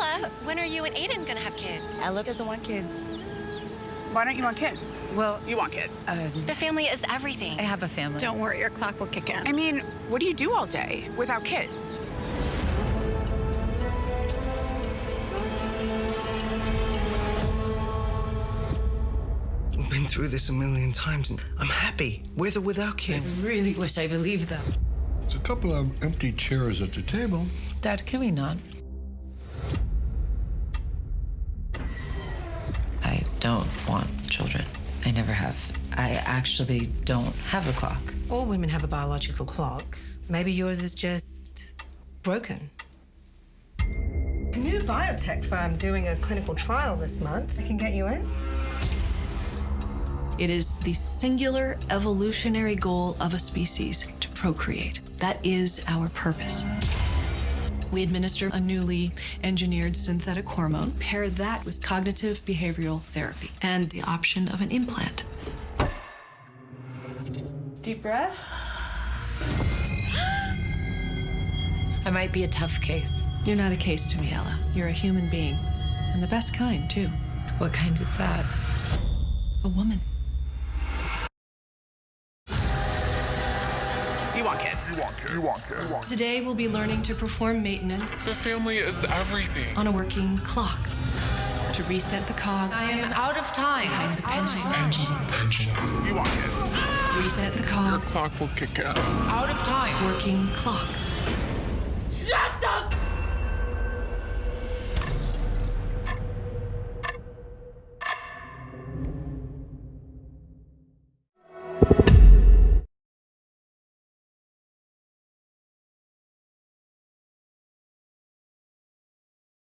Ella, when are you and Aiden gonna have kids? Ella doesn't want kids. Why don't you want kids? Well, You want kids. Uh, the family is everything. I have a family. Don't worry, your clock will kick in. I mean, what do you do all day without kids? We've been through this a million times, and I'm happy, with or without kids. I really wish I believed them. There's a couple of empty chairs at the table. Dad, can we not? I don't want children. I never have. I actually don't have a clock. All women have a biological clock. Maybe yours is just broken. A new biotech firm doing a clinical trial this month. They can get you in. It is the singular evolutionary goal of a species to procreate. That is our purpose. We administer a newly engineered synthetic hormone, pair that with cognitive behavioral therapy, and the option of an implant. Deep breath. I might be a tough case. You're not a case to me, Ella. You're a human being, and the best kind, too. What kind is that? A woman. You want kids. You want kids. Today, we'll be learning to perform maintenance The family is everything. on a working clock. To reset the cog I am out of time. behind the pendulum. You want kids. Reset the Your cog. clock will kick out. Out of time. Working clock.